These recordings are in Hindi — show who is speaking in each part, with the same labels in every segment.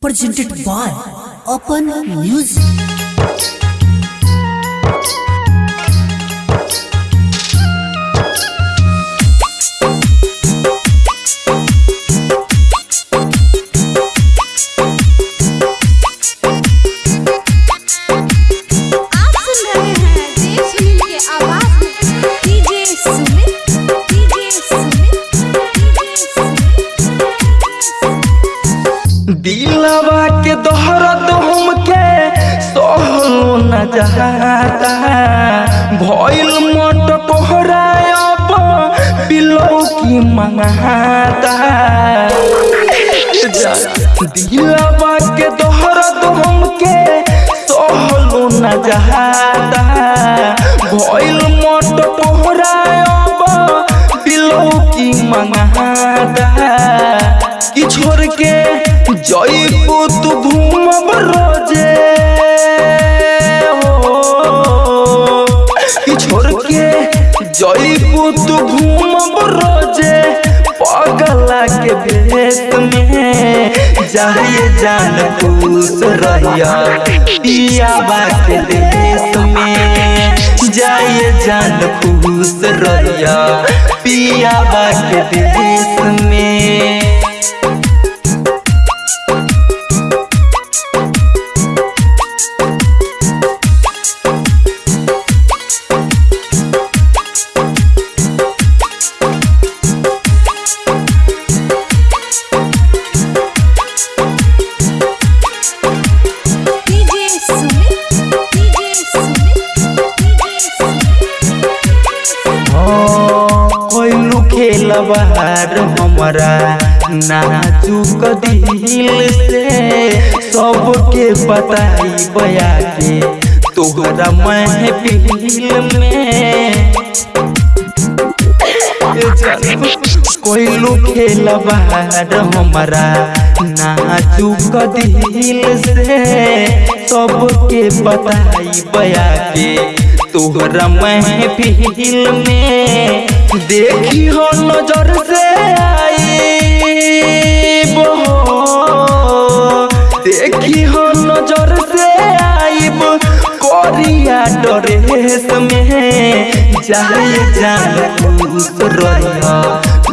Speaker 1: presented by Open Music.
Speaker 2: की
Speaker 3: मंगाता दिलवा के दोहरत हमके सहलो न जाता भइल मोट कोहरायब पिलो की मंगाता कि छोड़ के जइबू तू घूमब रोज़े हो कि छोड़ के जइबू तू रोज़े भेष में जाए जान खुश रहिया पिया बात में जाए जान खुश रहिया, पिया बात देश में। बहार हमारा नाजुक दिल से, सबके बताई बया के तोहरा महफिल में। कोइलू खेल बहार हमारा नाजुक दिल से, सबके बताई बया के तोहरा महफिल में। देखी हो नज़र से आई देखी हो नज़र से आईब कोरिया ड्रेस में जाए जान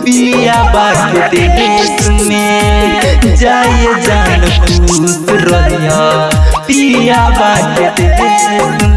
Speaker 3: पिया बात देश में जाए जान पिया बात देश में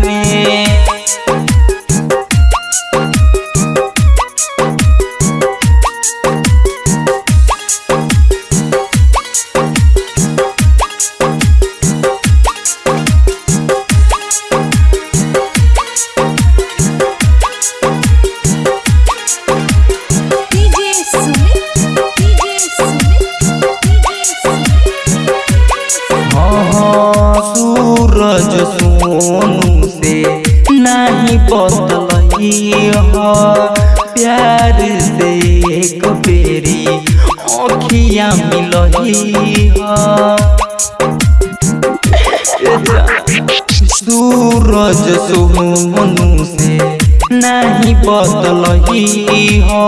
Speaker 3: बदलई हो,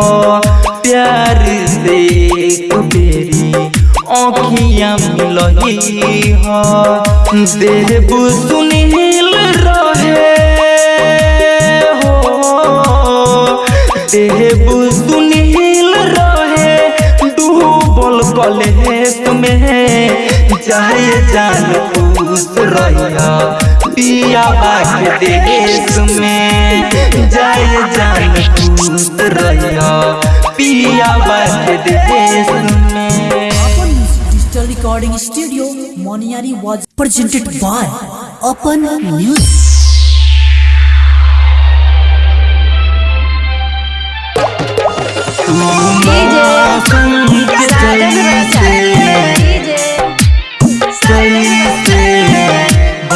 Speaker 3: प्यार से एक बेरी अखियाँ मिलई हो। देव सुनील रहे हो देव सुनील रहे। डूबल कलेस में जाए जान खुश रहिया। पिया बाग देश में जाए जान खुश रहिया पिया बाग देश में
Speaker 1: Open Music Digital Recording Studio, Moniari was presented by Open Music.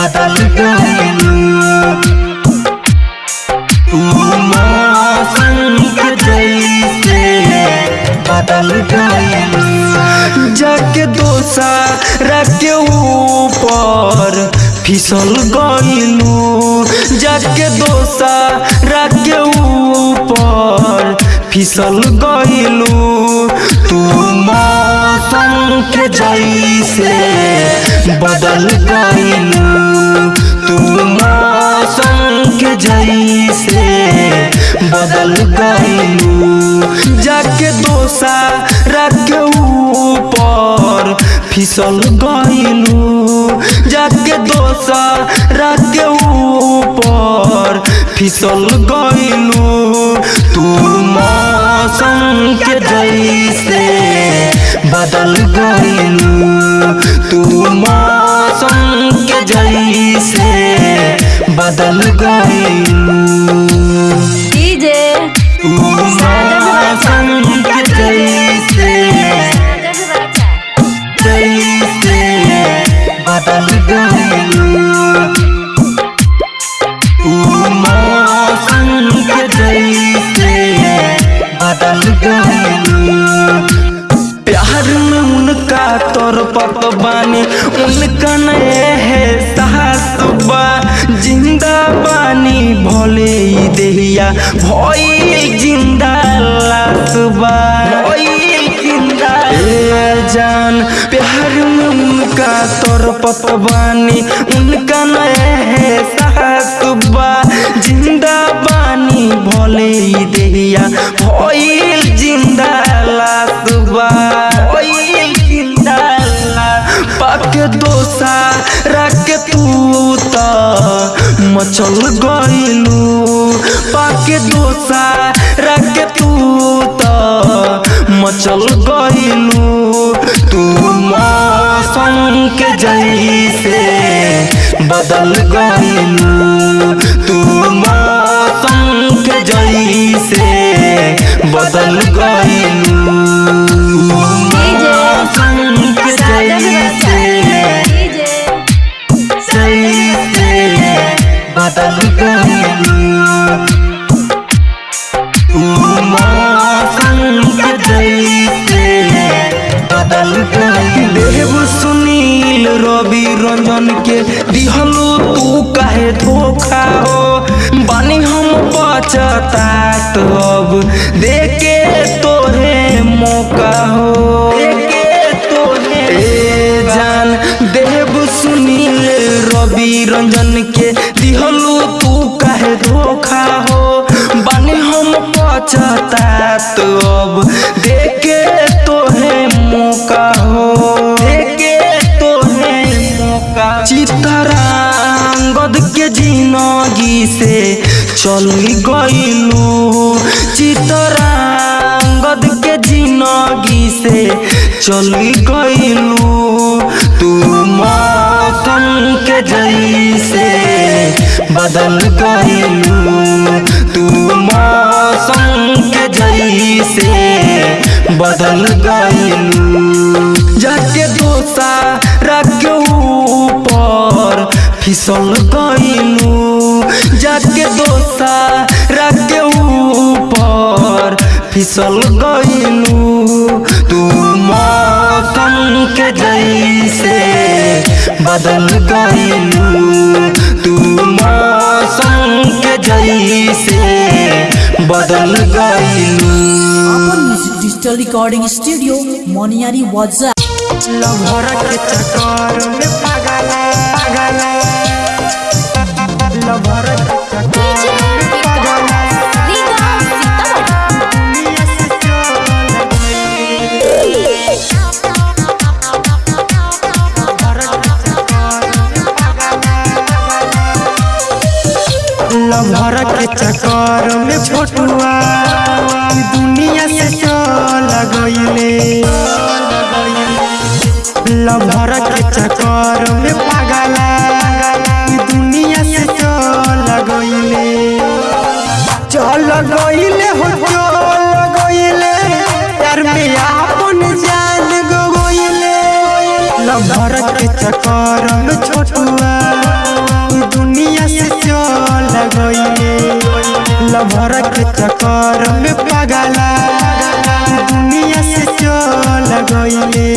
Speaker 3: बदल गई तू मौसम जैसे बदल गई जाके दोसा रखे ऊपर, फिसल गईलू जाके दोसा रखे ऊपर, फिसल गइलू। तू मौसम के जैसे बदल मौसम के जैसे बदल गइलू जाके दोसा रख ऊपर फिसल गइलू जाके दोसा रख ऊपर फिसल गइलू तू मौसम के जैसे बदल गइलू तू मौसम के जैसे बदल गइलू मचल गलू पाके दोसा रख तू तो मचल गलू तू मौसम के जैसे बदल गइलू। पछतात अब देके चल गइलू तू मौसम के जैसे बदल गइलू तू मौसम के जैसे बदल गइलू जाके दोसा रख ऊपर, फिसल गइलू जाके दोसा रख ऊपर, फिसल गइलू बदल गइलू तू मौसम के जैसे बदल
Speaker 1: गई डिजिटल रिकॉर्डिंग स्टूडियो मोनियारी वाजा।
Speaker 3: के चक्कर में पागल पागल। लभर के चक्कर में छोटुआ ई दुनिया से चल गइले लभर के चक्कर में पागला दुनिया से चल गइले चल गइले हो, चल गइले यार में जान गइले। लभर के चक्कर में छोटुआ लभर के चक्कर में पगला। दुनिया से चल गइले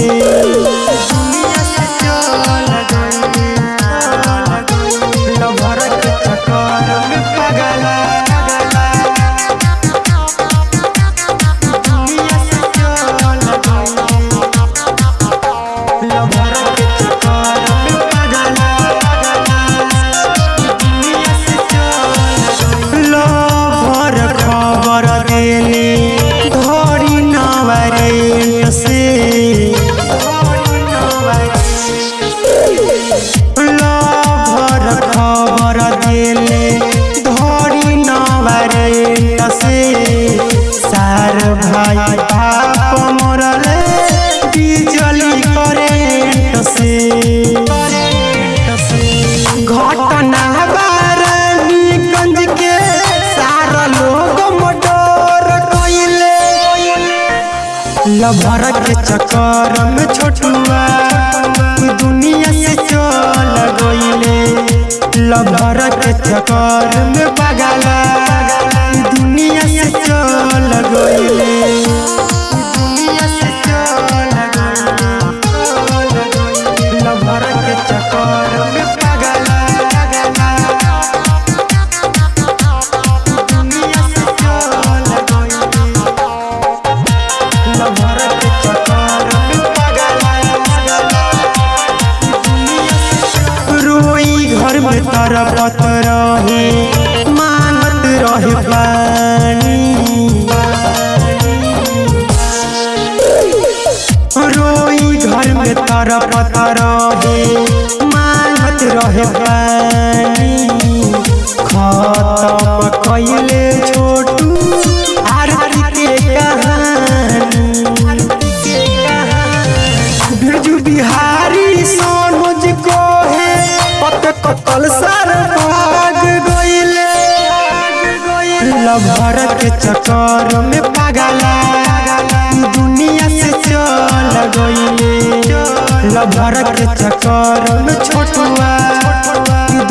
Speaker 3: के चक्कर में
Speaker 4: तरपत मानत रहे। रोई घर में तरपत रहे। मानत रहे पानी। लभर के चक्कर में पागला दुनिया से चल गइले लभर के चक्कर में छोटुआ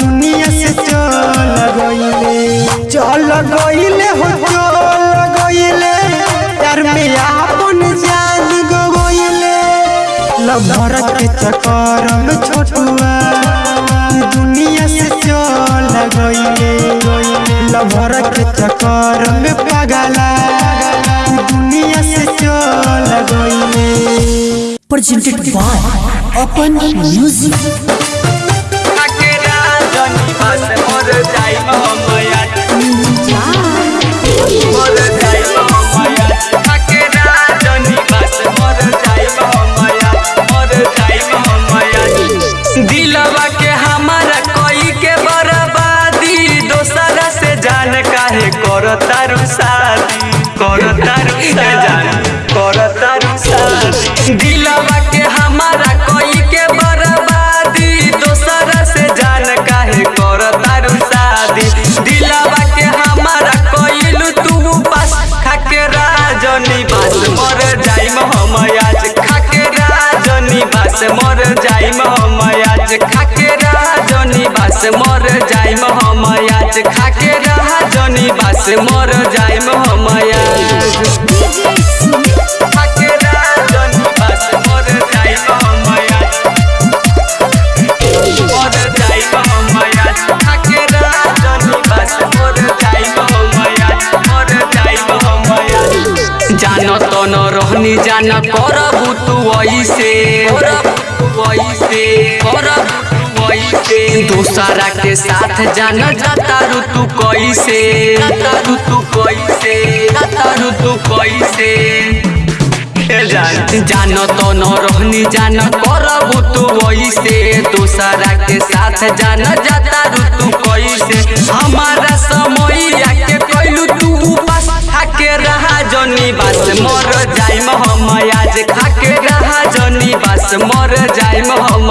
Speaker 4: दुनिया से चल गइले चल गइले हो, चल गइले यार में आपन जान गइले लभर के चक्कर में छोटुआ
Speaker 1: presented by Open Music.
Speaker 5: मर जाइम हम जान तो रहनी जान करबू तू ऐसे करबू तू ऐसे करबू दूसरा के साथ जान जातारू तू कैसे? जातारू तू कैसे? जातारू तू कैसे? जान जान तो न रहनी जान करबू तू दूसरा के साथ जान जाता रू तू कैसे? हमारा समय के कैलू तू खाके रहा जनी बास मर जाइम हम आज। खाके रहा जनी बास मर जाइम हम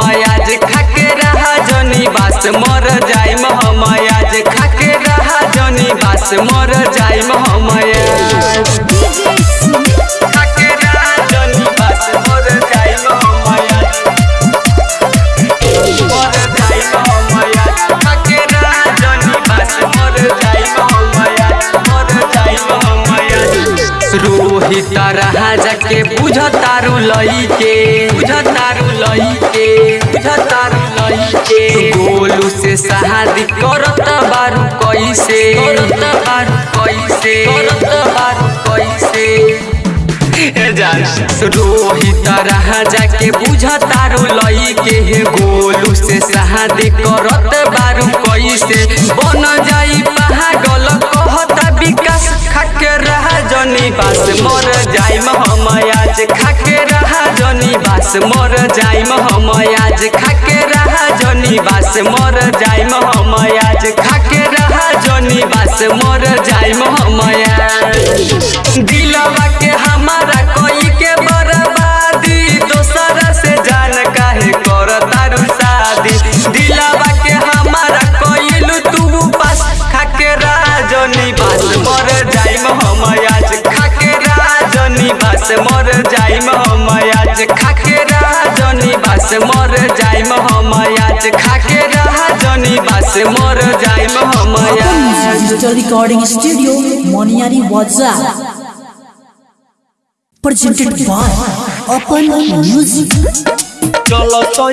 Speaker 5: के बुझतारू लई के बुझतारू लई के बुझतारू लई के गोलू से शादी करत बारू कैसे? करत बारू कैसे? करत बारू कैसे? रोहित राजा के बुझतारू लई के गोलू से शादी करत बारू कैसे? बन जाई आज खाके रहा जनी बास मर जाइम हम आज खाके रहा जनी बास मर जाइम हम आज खाके रहा जनी बास मर जाइम हम दिलवा के हमारा कोई के बर्बादी से मर
Speaker 1: जाए महामाया। रिकॉर्डिंग स्टूडियो मोनियारी वाजा प्रेजेंटेड बाय अपन म्यूज़िक।
Speaker 3: चलो तो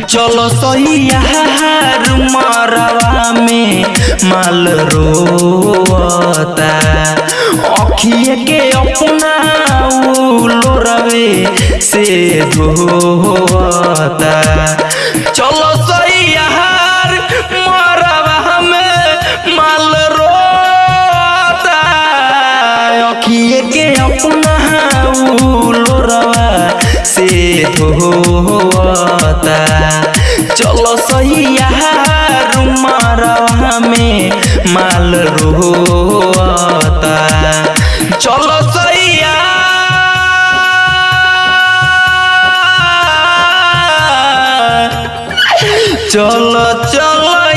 Speaker 3: चलो सैया मरवा में माल रोता अखिए के अपना लोरवे से धोता चलो से होता। चलो सही हमें में माल रोता। चलो सैया चलो चलो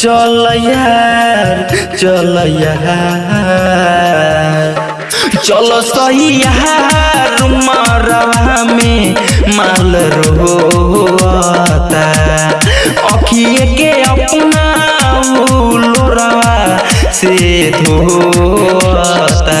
Speaker 3: चल यार चल यार। चलो सही यार मरवा में माल रोता अखिए के अपना से धोता।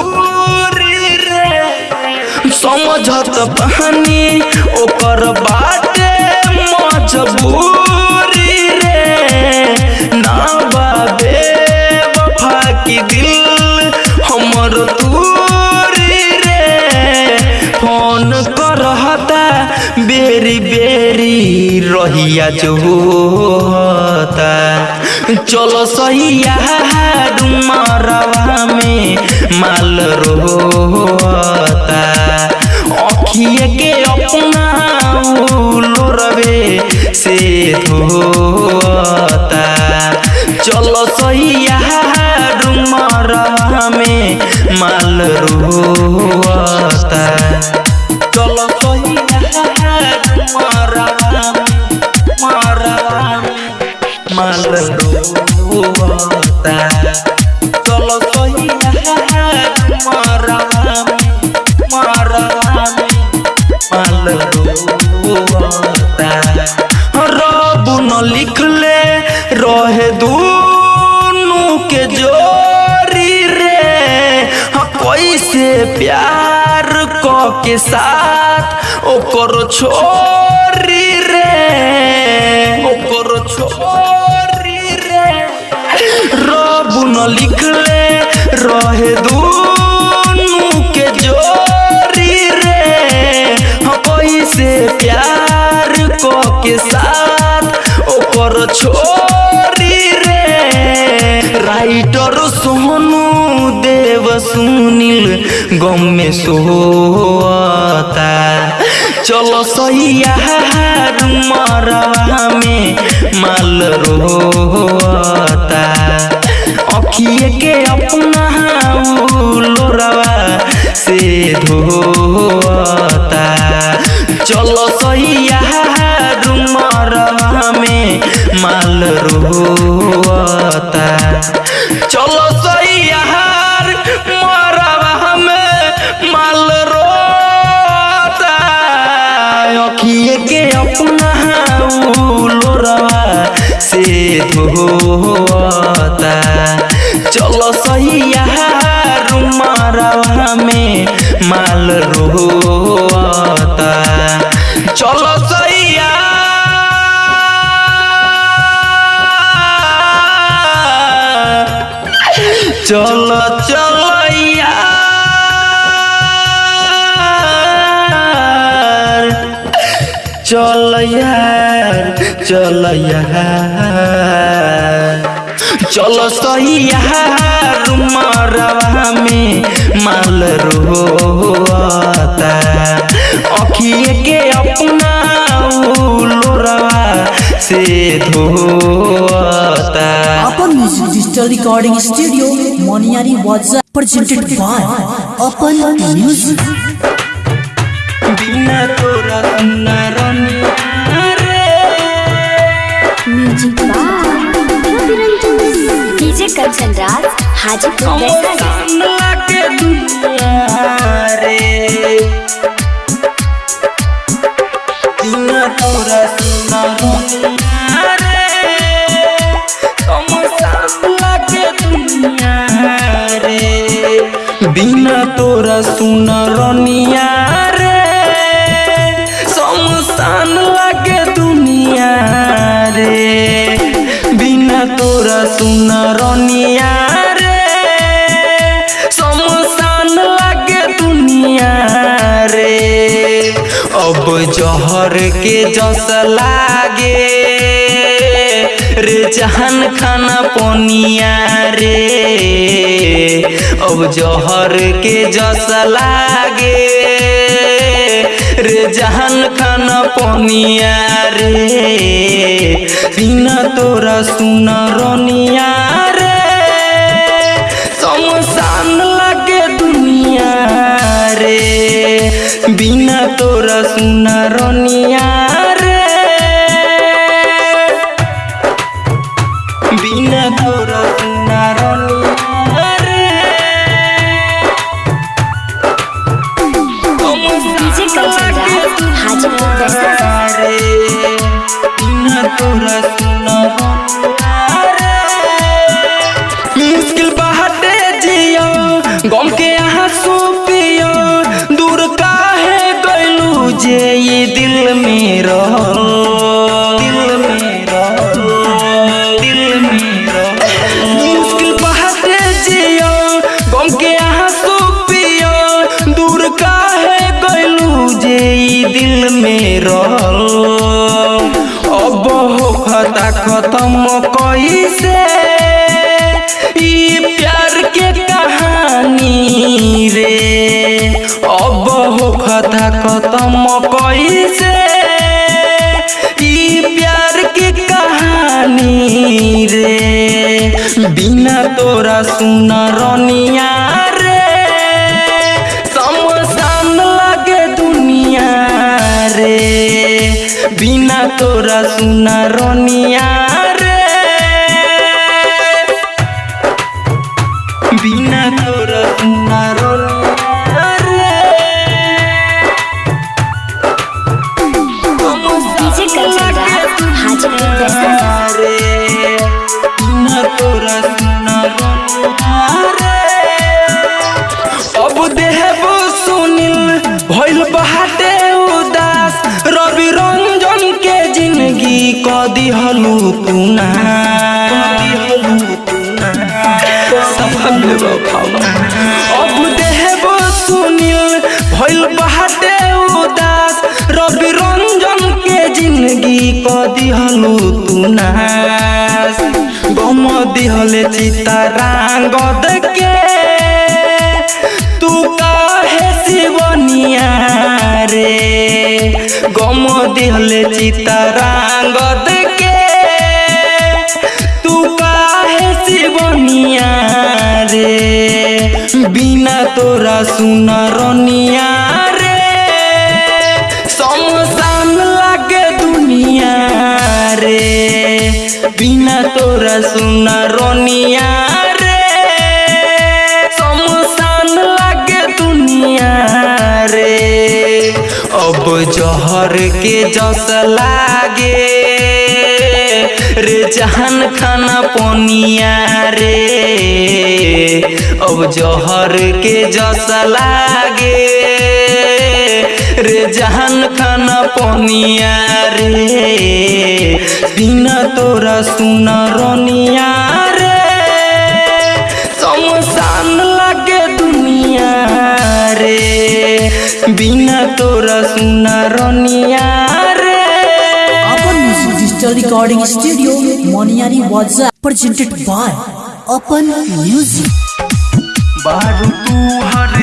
Speaker 3: समझत बहानी, ओकर बाटे मजबूरी रे। ना बाबे वफा की दिल हमर दूरी रे। फ़ोन करहता बेरी बेरी रहिया जो होता चलो सही यार मरवा में माल रोता अखिए के अपना लोरवे से धोता चलो सही यार मरवा में माल रोता चलो मरवा में माल रोता चलो सही यार कैसे प्यार क के साथ ओकर छोरी रे, ओकर छोरी रे। रब न लिखले रहे दूनु के जोरी रे। हाँ कैसे प्यार क के साथ ओकर छोरी रे। राइटर सोनू सुनील, गम में सोता चलो सही यार मरवा में माल रोता अखिए के अपना लोरवा से धोता चलो सैया रुमरवा में माल रोता चलो सैया से धोता चलो सैया रुमरवा में माल रोता। चलो सैया चलो चलो यार। चल यार चल यार चलो सही यार मरवा में माल रोता अखिए के अपना लोरवा से धोता
Speaker 1: Apan music digital recording studio Moniyari वाजा presented by अपन म्यूज़िक
Speaker 3: बिना तोरा
Speaker 2: कंचन राज हाजीपुर
Speaker 3: बिना तोरा सुना रनिया तोरा सुना रनिया रे। समसान लागे दुनिया रे। अब जहर के जस लागे। रे जहान खाना पनिया रे। अब जहर के जस लागे। रे जहान खाना पनिया रे। बिना तोरा सुन रनिया रे। समसान लगे दुनिया रे। बिना तोरा सुन रनिया कैसे ई प्यार के कहानी रे। अब हो खता खत्म कैसे ई प्यार के कहानी रे। बिना तोरा सुना रनिया बिना तोरा सुना रनिया अब देहबो सुनिल भइल रवि रंजन के ज़िंदगी क दिहलू तू नास गम दिहले चितारांगद के तू काहे शिवनिया रे गम दिहले चितारांगद के बिना तोरा सुना रोनिया रे। समसान लागे दुनिया रे। बिना तोरा सुना रोनिया रे। समसान लागे दुनिया रे। अब जहर के जस लागे। रे जहन खाना पोनिया रे। अब जौहर के जस लागे। रे जहन खन पनिया रे। बिना तोरा सुन रोनिया रे। समसान लगे दुनिया रे। बिना तोरा सुन रोनिया रे।
Speaker 1: Apan music digital recording studio Moniyari वाजा प्रेजेंटेड बाय अपन म्यूज़िक
Speaker 3: बारू तू हरे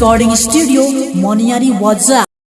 Speaker 1: डिजिटल रिकॉर्डिंग स्टूडियो मोनियारी वाजा